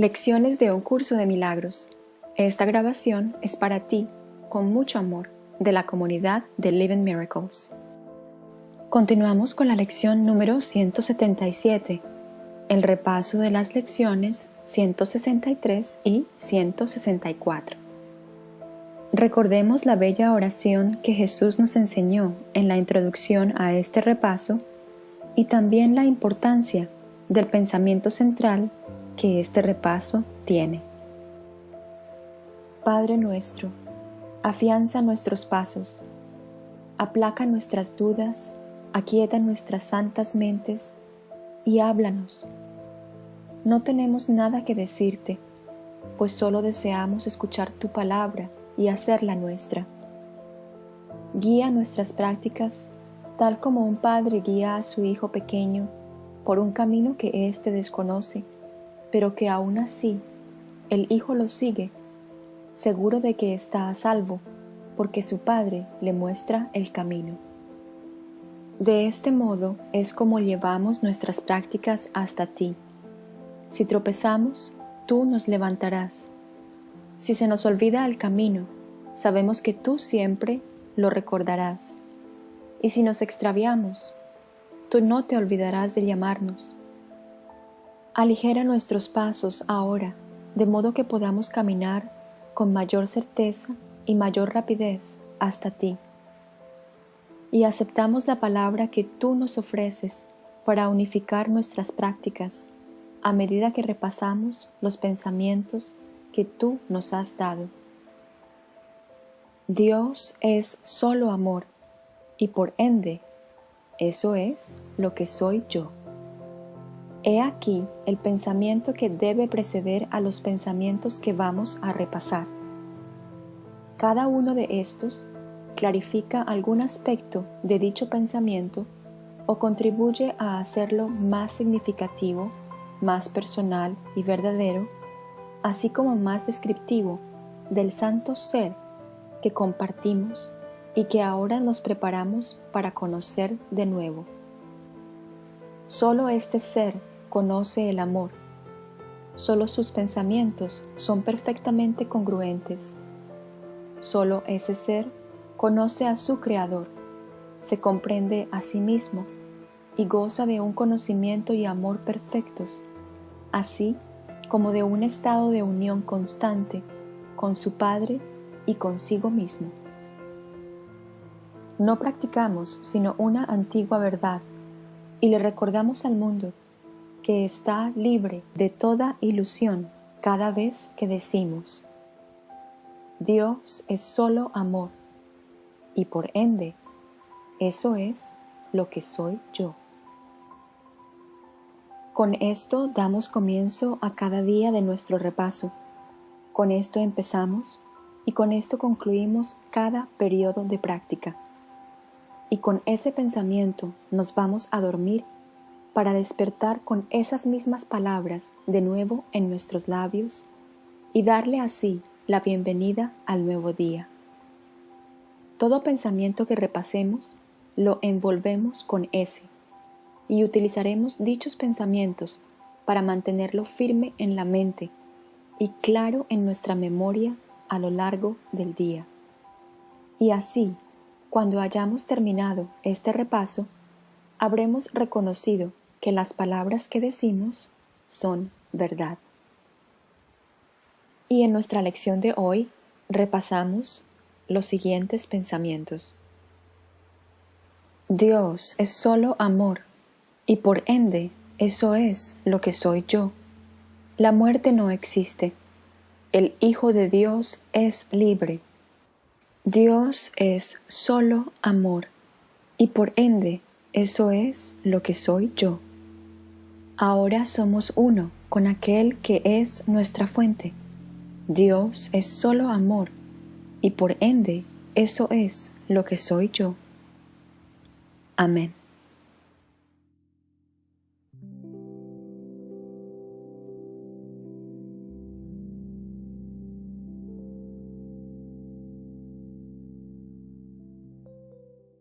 Lecciones de un curso de milagros. Esta grabación es para ti, con mucho amor, de la comunidad de Living Miracles. Continuamos con la lección número 177, el repaso de las lecciones 163 y 164. Recordemos la bella oración que Jesús nos enseñó en la introducción a este repaso y también la importancia del pensamiento central que este repaso tiene. Padre nuestro, afianza nuestros pasos, aplaca nuestras dudas, aquieta nuestras santas mentes y háblanos. No tenemos nada que decirte, pues solo deseamos escuchar tu palabra y hacerla nuestra. Guía nuestras prácticas tal como un padre guía a su hijo pequeño por un camino que éste desconoce, pero que aún así el hijo lo sigue, seguro de que está a salvo, porque su padre le muestra el camino. De este modo es como llevamos nuestras prácticas hasta ti. Si tropezamos, tú nos levantarás si se nos olvida el camino, sabemos que tú siempre lo recordarás. Y si nos extraviamos, tú no te olvidarás de llamarnos. Aligera nuestros pasos ahora, de modo que podamos caminar con mayor certeza y mayor rapidez hasta ti. Y aceptamos la palabra que tú nos ofreces para unificar nuestras prácticas a medida que repasamos los pensamientos que tú nos has dado. Dios es solo amor y por ende, eso es lo que soy yo. He aquí el pensamiento que debe preceder a los pensamientos que vamos a repasar. Cada uno de estos clarifica algún aspecto de dicho pensamiento o contribuye a hacerlo más significativo, más personal y verdadero así como más descriptivo del santo ser que compartimos y que ahora nos preparamos para conocer de nuevo. Solo este ser conoce el amor. Solo sus pensamientos son perfectamente congruentes. Solo ese ser conoce a su Creador, se comprende a sí mismo y goza de un conocimiento y amor perfectos, así como de un estado de unión constante con su Padre y consigo mismo. No practicamos sino una antigua verdad y le recordamos al mundo que está libre de toda ilusión cada vez que decimos, Dios es solo amor y por ende, eso es lo que soy yo. Con esto damos comienzo a cada día de nuestro repaso. Con esto empezamos y con esto concluimos cada periodo de práctica. Y con ese pensamiento nos vamos a dormir para despertar con esas mismas palabras de nuevo en nuestros labios y darle así la bienvenida al nuevo día. Todo pensamiento que repasemos lo envolvemos con ese y utilizaremos dichos pensamientos para mantenerlo firme en la mente y claro en nuestra memoria a lo largo del día. Y así, cuando hayamos terminado este repaso, habremos reconocido que las palabras que decimos son verdad. Y en nuestra lección de hoy repasamos los siguientes pensamientos. Dios es solo amor y por ende eso es lo que soy yo. La muerte no existe. El Hijo de Dios es libre. Dios es solo amor y por ende eso es lo que soy yo. Ahora somos uno con aquel que es nuestra fuente. Dios es solo amor y por ende eso es lo que soy yo. Amén.